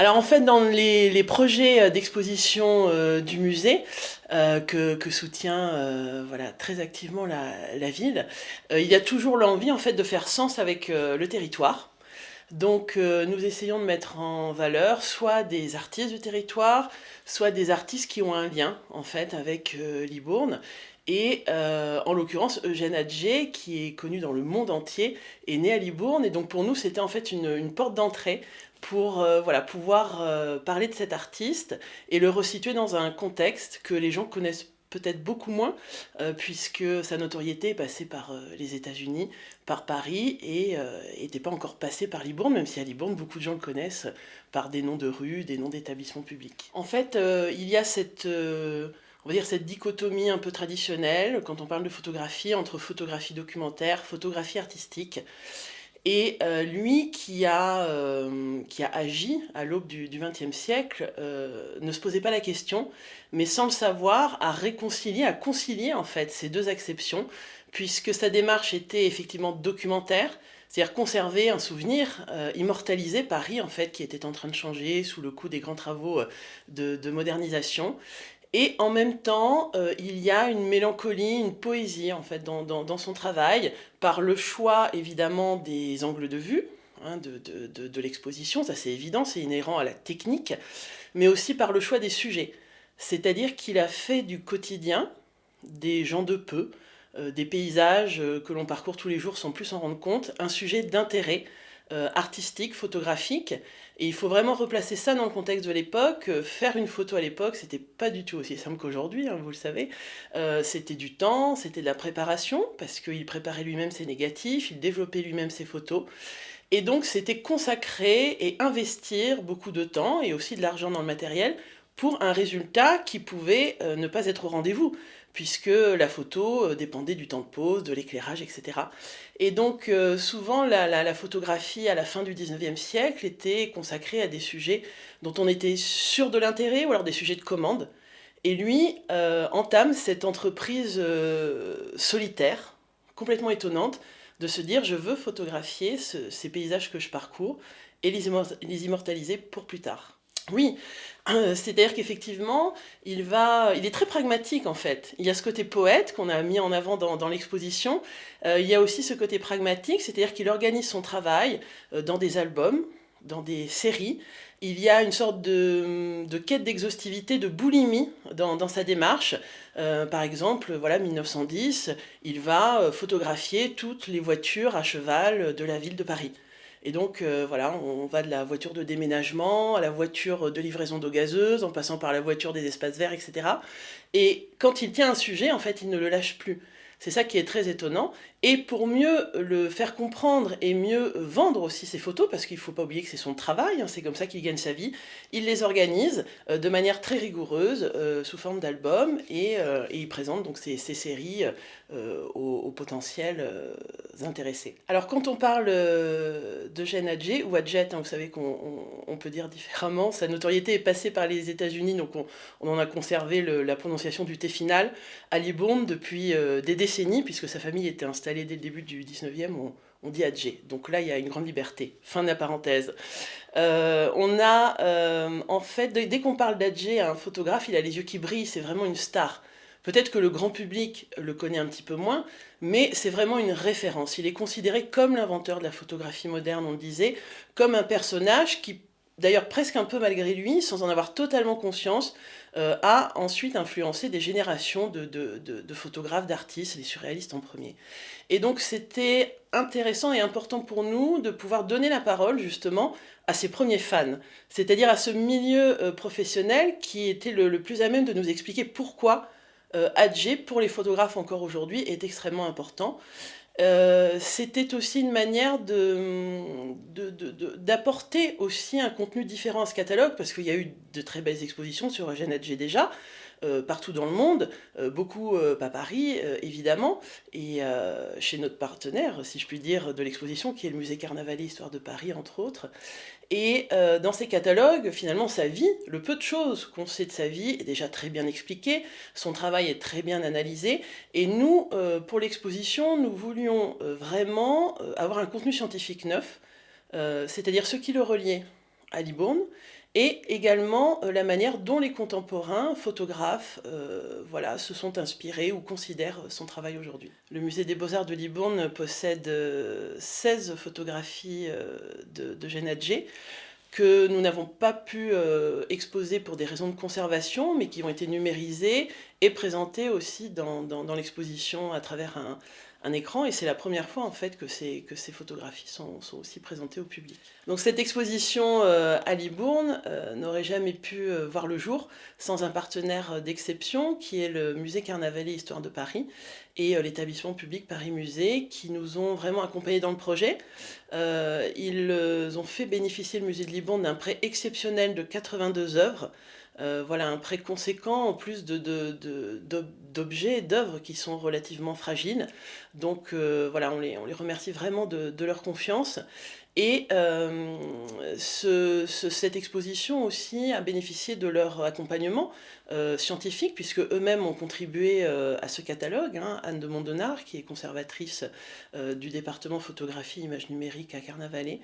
Alors en fait, dans les, projets d'exposition du musée, que, soutient voilà, très activement la, ville, il y a toujours l'envie en fait de faire sens avec le territoire. Donc nous essayons de mettre en valeur soit des artistes du territoire, soit des artistes qui ont un lien en fait avec Libourne et euh, en l'occurrence, Eugène Adjé, qui est connu dans le monde entier, est né à Libourne. Et donc pour nous, c'était en fait une, porte d'entrée pour euh, pouvoir euh, parler de cet artiste et le resituer dans un contexte que les gens connaissent peut-être beaucoup moins, puisque sa notoriété est passée par les États-Unis, par Paris, et n'était pas encore passée par Libourne, même si à Libourne, beaucoup de gens le connaissent par des noms de rues, des noms d'établissements publics. En fait, il y a cette on va dire cette dichotomie un peu traditionnelle quand on parle de photographie entre photographie documentaire, photographie artistique. Et euh, lui qui a, euh, qui a agi à l'aube du XXe siècle euh, ne se posait pas la question, mais sans le savoir, a réconcilié, a concilié en fait ces deux acceptions, puisque sa démarche était effectivement documentaire, c'est-à-dire conserver un souvenir, immortaliser Paris en fait, qui était en train de changer sous le coup des grands travaux de modernisation, et en même temps, euh, il y a une mélancolie, une poésie en fait dans, son travail, par le choix évidemment des angles de vue, hein, de, l'exposition, ça c'est évident, c'est inhérent à la technique, mais aussi par le choix des sujets. C'est-à-dire qu'il a fait du quotidien, des gens de peu, euh, des paysages euh, que l'on parcourt tous les jours sans plus s'en rendre compte, un sujet d'intérêt artistique, photographique, et il faut vraiment replacer ça dans le contexte de l'époque. Euh, faire une photo à l'époque, c'était pas du tout aussi simple qu'aujourd'hui, hein, vous le savez. Euh, c'était du temps, c'était de la préparation, parce qu'il préparait lui-même ses négatifs, il développait lui-même ses photos. Et donc c'était consacrer et investir beaucoup de temps et aussi de l'argent dans le matériel pour un résultat qui pouvait euh, ne pas être au rendez-vous puisque la photo euh, dépendait du temps de pose, de l'éclairage, etc. Et donc euh, souvent la, photographie à la fin du 19e siècle était consacrée à des sujets dont on était sûr de l'intérêt ou alors des sujets de commande. Et lui euh, entame cette entreprise solitaire, complètement étonnante, de se dire je veux photographier ces paysages que je parcours et les immortaliser pour plus tard. Oui, euh, c'est-à-dire qu'effectivement, il, va, il est très pragmatique en fait. Il y a ce côté poète qu'on a mis en avant dans, l'exposition. Euh, il y a aussi ce côté pragmatique, c'est-à-dire qu'il organise son travail euh, dans des albums, dans des séries. Il y a une sorte de, quête d'exhaustivité, de boulimie dans, sa démarche. par exemple, voilà, 1910, il va photographier toutes les voitures à cheval de la ville de Paris. Et donc, euh, voilà, on va de la voiture de déménagement à la voiture de livraison d'eau gazeuse, en passant par la voiture des espaces verts, etc. Et quand il tient un sujet, en fait, il ne le lâche plus. C'est ça qui est très étonnant. Et pour mieux le faire comprendre et mieux vendre aussi ses photos, parce qu'il ne faut pas oublier que c'est son travail, hein, c'est comme ça qu'il gagne sa vie, il les organise euh, de manière très rigoureuse, euh, sous forme d'albums, et, il présente donc ces, séries aux, potentiels intéressés. Alors quand on parle de Jeanne Adjet, ou Adjet, hein, vous savez qu'on peut dire différemment, sa notoriété est passée par les États-Unis, donc on, en a conservé la prononciation du T final à Libourne depuis des décennies, puisque sa famille était installée dès le début du 19e, on, dit Adjé. Donc là, il y a une grande liberté. Fin de la parenthèse. Euh, on a, euh, en fait, dès, qu'on parle d'Adjé, un photographe, il a les yeux qui brillent, c'est vraiment une star. Peut-être que le grand public le connaît un petit peu moins, mais c'est vraiment une référence. Il est considéré comme l'inventeur de la photographie moderne, on le disait, comme un personnage qui d'ailleurs presque un peu malgré lui, sans en avoir totalement conscience, euh, a ensuite influencé des générations de, photographes, d'artistes, les surréalistes en premier. Et donc c'était intéressant et important pour nous de pouvoir donner la parole justement à ses premiers fans, c'est-à-dire à ce milieu euh, professionnel qui était le, plus à même de nous expliquer pourquoi euh, pour les photographes encore aujourd'hui, est extrêmement important. Euh, c'était aussi une manière d'apporter aussi un contenu différent à ce catalogue, parce qu'il y a eu de très belles expositions sur Eugène Adjé déjà, partout dans le monde, euh, beaucoup euh, pas Paris évidemment, et chez notre partenaire, si je puis dire, de l'exposition, qui est le musée Carnavalet Histoire de Paris, entre autres. Et dans ces catalogues, finalement, sa vie, le peu de choses qu'on sait de sa vie est déjà très bien expliqué, son travail est très bien analysé, et nous, pour l'exposition, nous voulions vraiment avoir un contenu scientifique neuf, c'est-à-dire ce qui le reliait à Libourne, et également la manière dont les contemporains, photographes, voilà, se sont inspirés ou considèrent son travail aujourd'hui. Le musée des beaux-arts de Libourne possède 16 photographies de, de Genadje, que nous n'avons pas pu euh, exposer pour des raisons de conservation, mais qui ont été numérisées et présentées aussi dans l'exposition à travers un, un écran et c'est la première fois en fait que ces, photographies sont, aussi présentées au public. Donc cette exposition euh, à Libourne euh, n'aurait jamais pu euh, voir le jour sans un partenaire d'exception qui est le musée Carnavalet Histoire de Paris et l'établissement public Paris Musée qui nous ont vraiment accompagnés dans le projet. ils ont fait bénéficier le musée de Libourne d'un prêt exceptionnel de 82 œuvres euh, voilà, un prêt conséquent en plus d'objets et d'œuvres qui sont relativement fragiles. Donc euh, voilà, on les, remercie vraiment de, de leur confiance. Et euh, cette exposition aussi a bénéficié de leur accompagnement euh, scientifique, puisque eux-mêmes ont contribué euh, à ce catalogue. Hein. Anne de Mondonard, qui est conservatrice du département photographie images numériques à Carnavalet,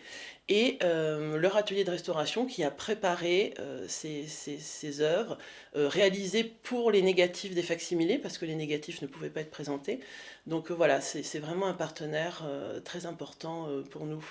et leur atelier de restauration qui a préparé ces, ces, œuvres, réalisées pour les négatifs des facsimilés, parce que les négatifs ne pouvaient pas être présentés. Donc voilà, c'est vraiment un partenaire très important pour nous.